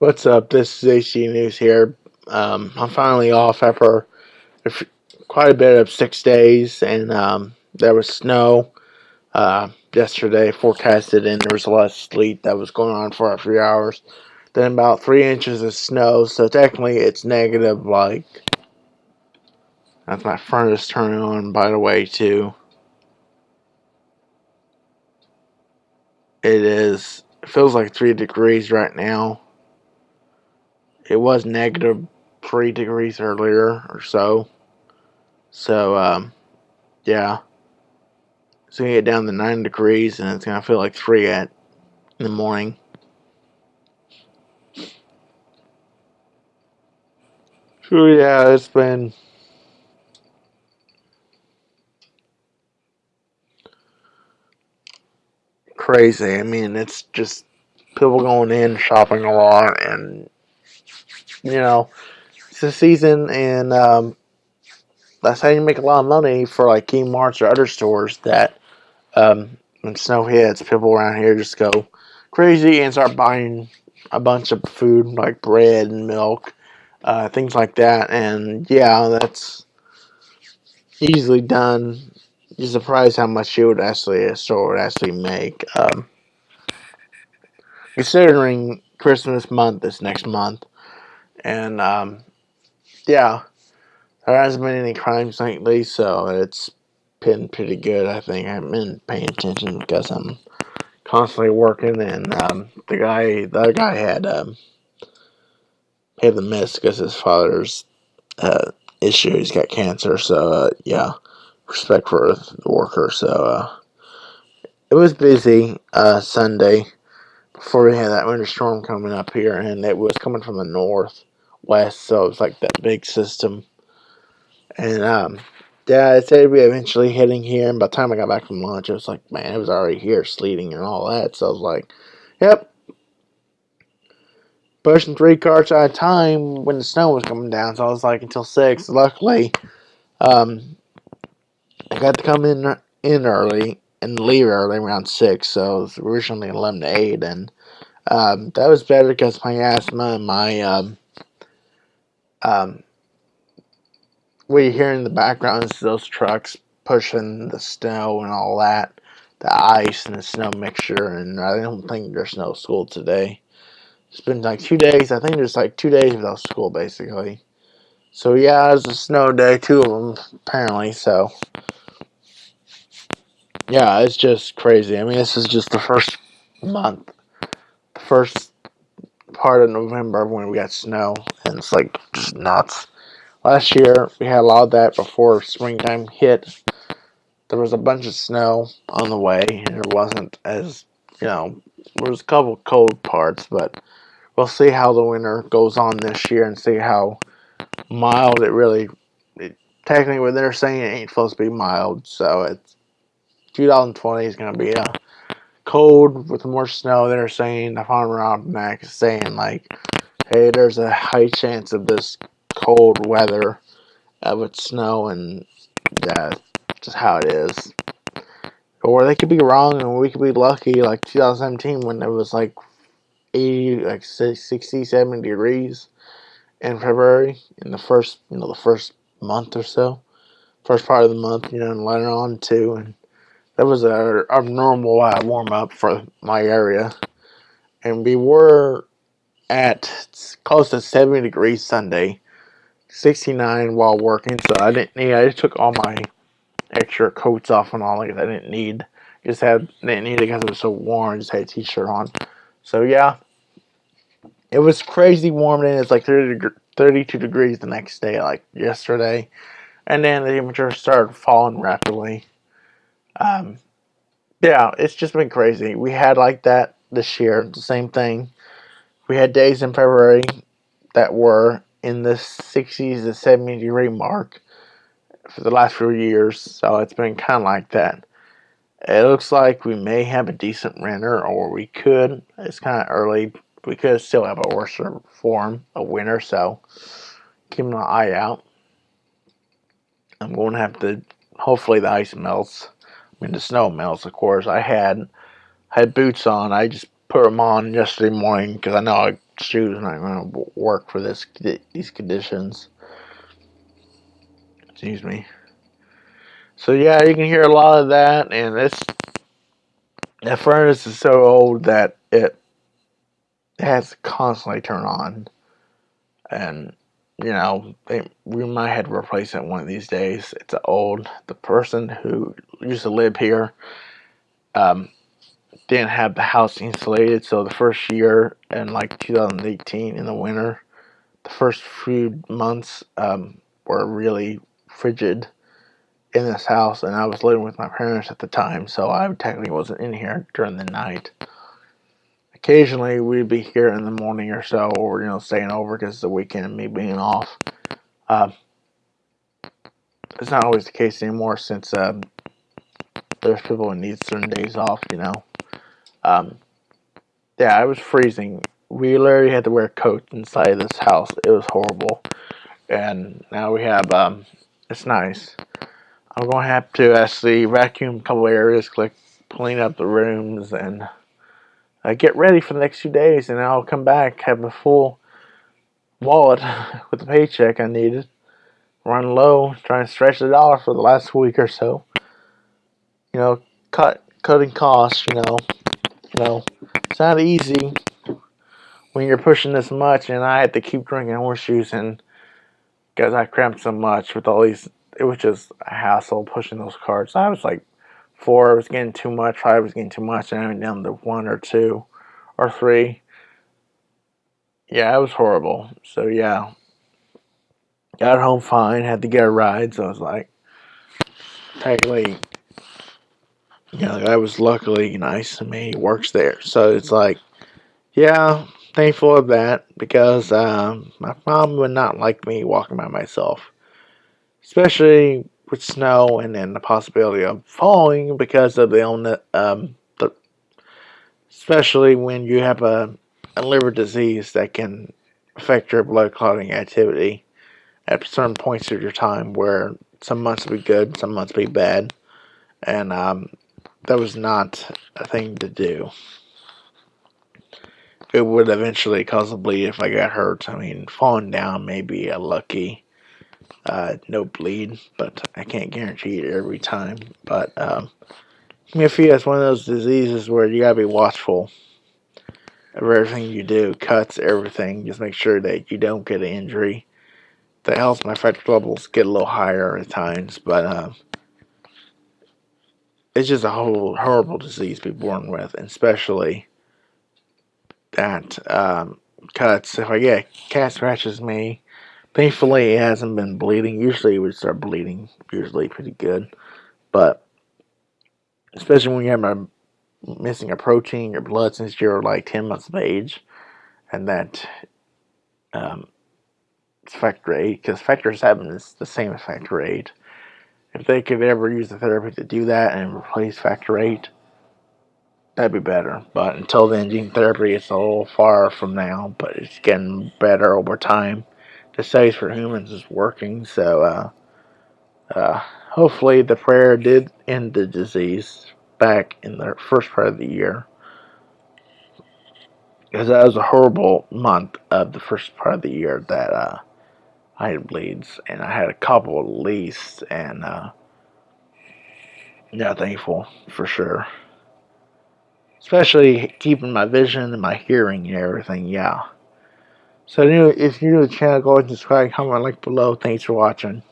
What's up? This is AC News here. Um, I'm finally off after quite a bit of six days, and um, there was snow uh, yesterday forecasted, and there was a lot of sleet that was going on for a few hours. Then about three inches of snow, so technically it's negative. Like that's my furnace turning on, by the way, too. It is. It feels like three degrees right now it was negative three degrees earlier or so. So, um, yeah. Going to get down to nine degrees and it's going to feel like three at in the morning. So, yeah, it's been. Crazy. I mean, it's just people going in, shopping a lot, and you know, it's the season, and um, that's how you make a lot of money for like Kmart's or other stores. That um, when snow hits, people around here just go crazy and start buying a bunch of food like bread and milk, uh, things like that. And yeah, that's easily done. You're surprised how much you would actually a store would actually make. Um, considering Christmas month is next month, and um, yeah, there hasn't been any crimes lately, so it's been pretty good. I think I have been paying attention because I'm constantly working, and um, the guy, the other guy had um, paid the miss because his father's uh, issue. He's got cancer, so uh, yeah, respect for the worker. So uh, it was busy uh, Sunday before we had that winter storm coming up here, and it was coming from the north west, so it was like that big system. And um, yeah, it said we eventually hitting here, and by the time I got back from lunch, it was like, man, it was already here, sleeting and all that. So I was like, yep. Pushing three carts at a time when the snow was coming down, so I was like until six. Luckily, um, I got to come in in early and leave early around six, so it was originally eleven to eight, and um, that was better because my asthma and my um, um, what you hear in the background is those trucks pushing the snow and all that, the ice and the snow mixture. And I don't think there's no school today. It's been like two days. I think there's like two days without school basically. So yeah, it's a snow day, two of them apparently. So yeah, it's just crazy. I mean, this is just the first month, the first part of November when we got snow, and it's like just nuts. Last year we had a lot of that before springtime hit. There was a bunch of snow on the way, and it wasn't as you know. There was a couple cold parts, but we'll see how the winter goes on this year and see how mild it really. It, technically, what they're saying it ain't supposed to be mild, so it's 2020 is going to be a cold with more snow. They're saying the farmer almanac is saying like, hey, there's a high chance of this cold weather of it snow, and that's just how it is. Or they could be wrong, and we could be lucky, like 2017 when it was like 80, like 60, 70 degrees in February in the first, you know, the first month or so, first part of the month, you know, and later on too, and that was a abnormal uh, warm up for my area, and we were at close to 70 degrees Sunday, 69 while working. So I didn't need. I just took all my extra coats off and all. Like I didn't need. Just had didn't need it because it was so warm. Just had a t-shirt on. So yeah, it was crazy warm. And it's like 30 deg 32 degrees the next day, like yesterday, and then the temperature started falling rapidly. Um, yeah, it's just been crazy. We had like that this year, the same thing. We had days in February that were in the 60s to 70 degree mark for the last few years, so it's been kind of like that. It looks like we may have a decent winter, or we could. It's kind of early. We could still have a worse form of winter, so keep an eye out. I'm going to have to. Hopefully, the ice melts. Mean, the snow melts, of course. I had had boots on. I just put them on yesterday morning because I know I shoes not going to work for this these conditions. Excuse me. So yeah, you can hear a lot of that, and this that furnace is so old that it has to constantly turn on, and you know they, we might have to replace it one of these days. It's old. The person who used to live here um, didn't have the house insulated, so the first year in like 2018 in the winter, the first few months um, were really frigid in this house, and I was living with my parents at the time, so I technically wasn't in here during the night. Occasionally, we'd be here in the morning or so, or you know, staying over because the weekend and me being off. Uh, it's not always the case anymore since um, there's people who need certain days off, you know. Um, yeah, I was freezing. We literally had to wear coats inside this house. It was horrible. And now we have, um, it's nice. I'm going to have to actually vacuum a couple areas, like clean up the rooms, and uh, get ready for the next few days. And I'll come back, have a full wallet with the paycheck I needed. Run low, try and stretch the dollar for the last week or so. You know, cut cutting costs, you know. You know, it's not easy when you're pushing this much, and I had to keep drinking horseshoes, and because I cramped so much with all these, it was just a hassle pushing those cards. I was like four I was getting too much, five was getting too much, and I went down to one or two or three. Yeah, it was horrible. So yeah, got home fine. Had to get a ride, so I was like, technically yeah, that was luckily nice to me. Works there, so it's like, yeah, thankful of that because um, my mom would not like me walking by myself, especially with snow and then the possibility of falling because of the illness. Um, the, especially when you have a, a liver disease that can affect your blood clotting activity at certain points of your time, where some months will be good, some months will be bad, and um, that was not a thing to do. It would eventually cause a bleed if I got hurt. I mean, falling down may be a lucky uh, no bleed, but I can't guarantee it every time. But um, hemophilia is one of those diseases where you gotta be watchful of everything you do, cuts, everything. Just make sure that you don't get an injury. The helps my factor levels get a little higher at times, but uh, it's just a whole horrible disease to be born with, and especially that um, cuts. If I get cat scratches me, thankfully it hasn't been bleeding. Usually it would start bleeding, usually pretty good, but especially when you have a missing a protein in your blood since you're like 10 months of age, and that um, factor eight because factor seven is the same as factor eight if they could ever use the therapy to do that and replace factor 8, that'd be better. But until then, gene therapy is a little far from now, but it's getting better over time. The studies for humans is working, so uh, uh, hopefully the prayer did end the disease back in the first part of the year. Because that was a horrible month of the first part of the year that uh, I had bleeds, and I had a couple at least, and uh, yeah, thankful for sure. Especially keeping my vision and my hearing and everything, yeah. So if you're new to the channel, go ahead and subscribe, comment, like below. Thanks for watching.